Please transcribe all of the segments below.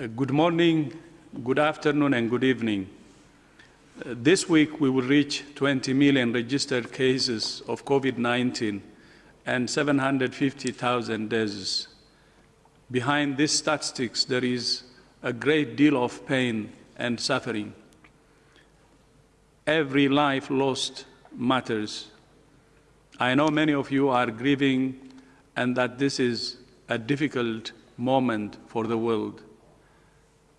Good morning, good afternoon, and good evening. Uh, this week, we will reach 20 million registered cases of COVID 19 and 750,000 deaths. Behind these statistics, there is a great deal of pain and suffering. Every life lost matters. I know many of you are grieving and that this is a difficult moment for the world.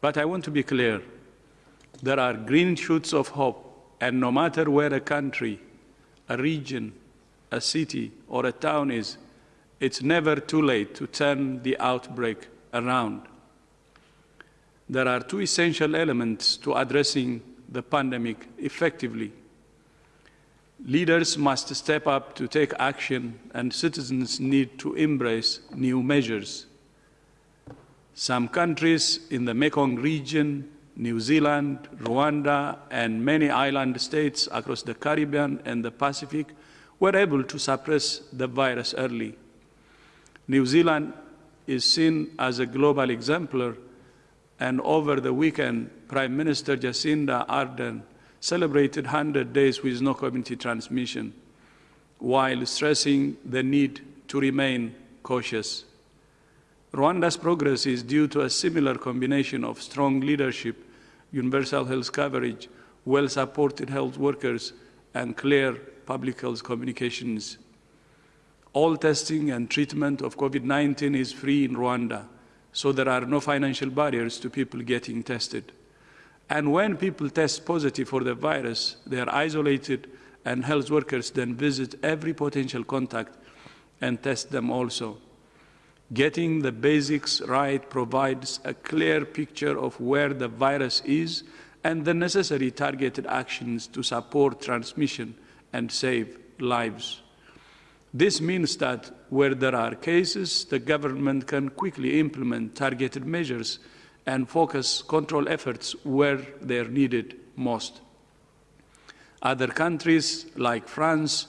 But I want to be clear. There are green shoots of hope, and no matter where a country, a region, a city, or a town is, it's never too late to turn the outbreak around. There are two essential elements to addressing the pandemic effectively. Leaders must step up to take action, and citizens need to embrace new measures. Some countries in the Mekong region, New Zealand, Rwanda, and many island states across the Caribbean and the Pacific were able to suppress the virus early. New Zealand is seen as a global exemplar, and over the weekend, Prime Minister Jacinda Ardern celebrated 100 days with no community transmission, while stressing the need to remain cautious. Rwanda's progress is due to a similar combination of strong leadership, universal health coverage, well-supported health workers, and clear public health communications. All testing and treatment of COVID-19 is free in Rwanda, so there are no financial barriers to people getting tested. And when people test positive for the virus, they are isolated and health workers then visit every potential contact and test them also. Getting the basics right provides a clear picture of where the virus is and the necessary targeted actions to support transmission and save lives. This means that where there are cases, the government can quickly implement targeted measures and focus control efforts where they are needed most. Other countries like France,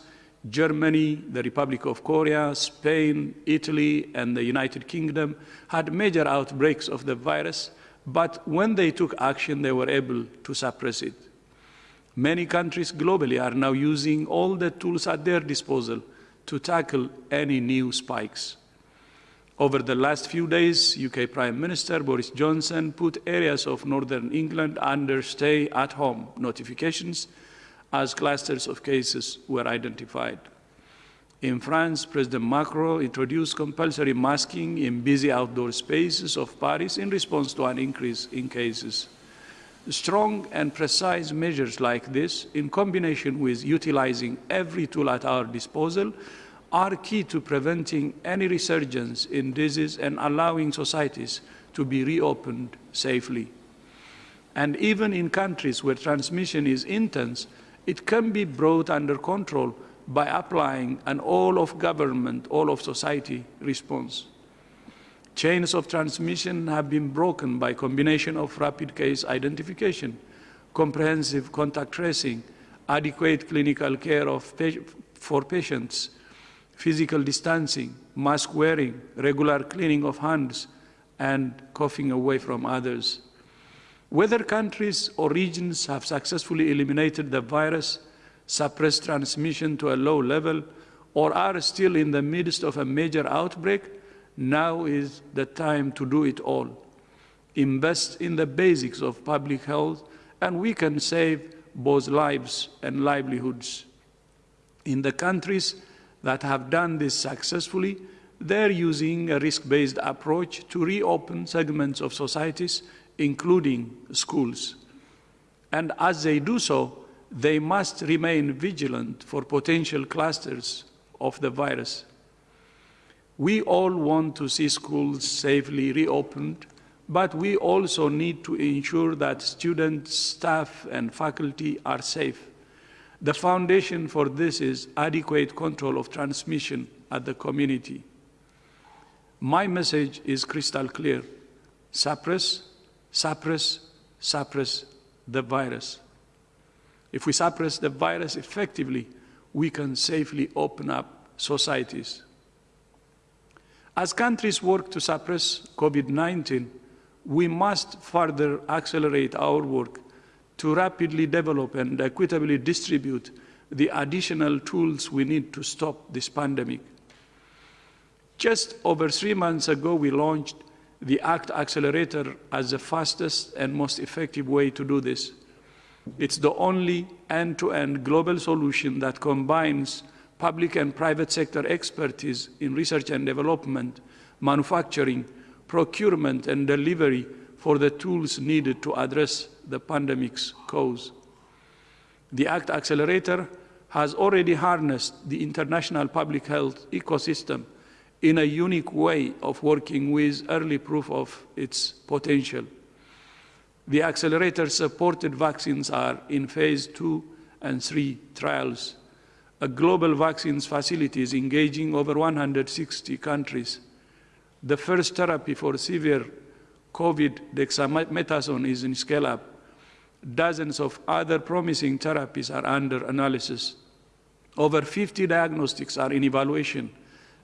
Germany, the Republic of Korea, Spain, Italy, and the United Kingdom had major outbreaks of the virus, but when they took action, they were able to suppress it. Many countries globally are now using all the tools at their disposal to tackle any new spikes. Over the last few days, UK Prime Minister Boris Johnson put areas of Northern England under stay at home notifications as clusters of cases were identified. In France, President Macron introduced compulsory masking in busy outdoor spaces of Paris in response to an increase in cases. Strong and precise measures like this, in combination with utilizing every tool at our disposal, are key to preventing any resurgence in disease and allowing societies to be reopened safely. And even in countries where transmission is intense, it can be brought under control by applying an all of government, all of society response. Chains of transmission have been broken by combination of rapid case identification, comprehensive contact tracing, adequate clinical care pa for patients, physical distancing, mask wearing, regular cleaning of hands, and coughing away from others. Whether countries or regions have successfully eliminated the virus, suppressed transmission to a low level, or are still in the midst of a major outbreak, now is the time to do it all. Invest in the basics of public health, and we can save both lives and livelihoods. In the countries that have done this successfully, they're using a risk-based approach to reopen segments of societies, including schools. And as they do so, they must remain vigilant for potential clusters of the virus. We all want to see schools safely reopened, but we also need to ensure that students, staff, and faculty are safe. The foundation for this is adequate control of transmission at the community. My message is crystal clear. Suppress, suppress, suppress the virus. If we suppress the virus effectively, we can safely open up societies. As countries work to suppress COVID-19, we must further accelerate our work to rapidly develop and equitably distribute the additional tools we need to stop this pandemic. Just over three months ago, we launched the ACT Accelerator as the fastest and most effective way to do this. It's the only end-to-end -end global solution that combines public and private sector expertise in research and development, manufacturing, procurement, and delivery for the tools needed to address the pandemic's cause. The ACT Accelerator has already harnessed the international public health ecosystem in a unique way of working with early proof of its potential. The accelerator supported vaccines are in phase two and three trials. A global vaccines facility is engaging over 160 countries. The first therapy for severe COVID, dexamethasone, is in scale up. Dozens of other promising therapies are under analysis. Over 50 diagnostics are in evaluation,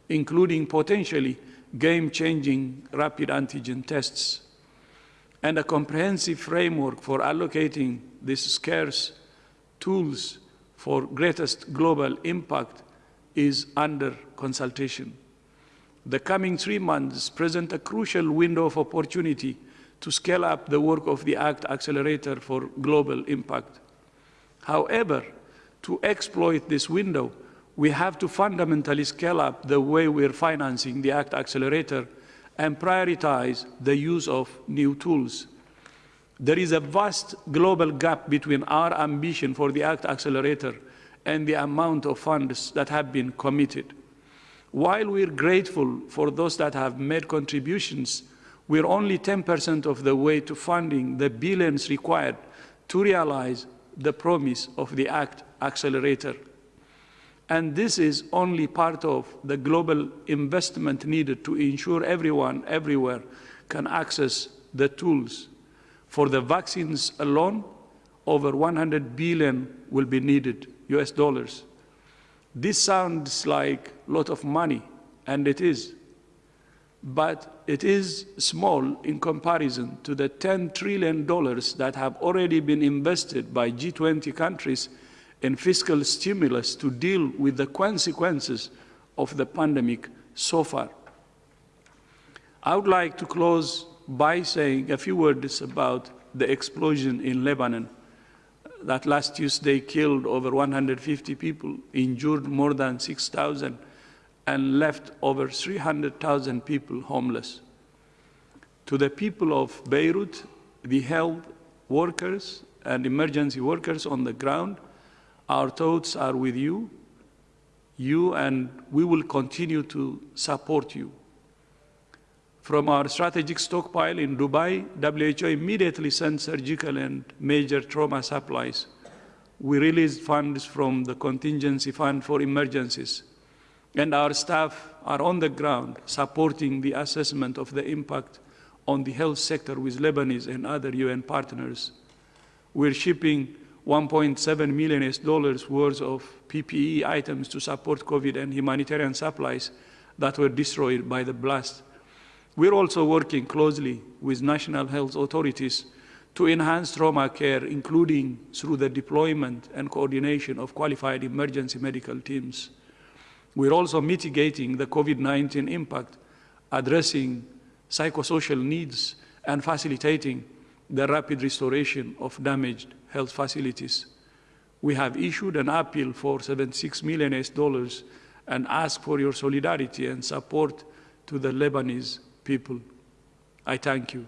including potentially game-changing rapid antigen tests. And a comprehensive framework for allocating these scarce tools for greatest global impact is under consultation. The coming three months present a crucial window of opportunity to scale up the work of the ACT Accelerator for global impact. However, to exploit this window, we have to fundamentally scale up the way we're financing the ACT Accelerator and prioritize the use of new tools. There is a vast global gap between our ambition for the ACT Accelerator and the amount of funds that have been committed. While we're grateful for those that have made contributions, we're only 10% of the way to funding the billions required to realize the promise of the ACT Accelerator. And this is only part of the global investment needed to ensure everyone, everywhere, can access the tools. For the vaccines alone, over 100 billion will be needed, US dollars. This sounds like a lot of money, and it is. But it is small in comparison to the $10 trillion that have already been invested by G20 countries in fiscal stimulus to deal with the consequences of the pandemic so far. I would like to close by saying a few words about the explosion in Lebanon that last Tuesday killed over 150 people, injured more than 6,000, and left over 300,000 people homeless. To the people of Beirut, the health workers and emergency workers on the ground, our thoughts are with you, you, and we will continue to support you. From our strategic stockpile in Dubai, WHO immediately sent surgical and major trauma supplies. We released funds from the contingency fund for emergencies. And our staff are on the ground supporting the assessment of the impact on the health sector with Lebanese and other UN partners. We're shipping 1.7 million dollars worth of PPE items to support COVID and humanitarian supplies that were destroyed by the blast. We're also working closely with national health authorities to enhance trauma care, including through the deployment and coordination of qualified emergency medical teams. We're also mitigating the COVID-19 impact, addressing psychosocial needs, and facilitating the rapid restoration of damaged health facilities. We have issued an appeal for 76 million US dollars and ask for your solidarity and support to the Lebanese people. I thank you.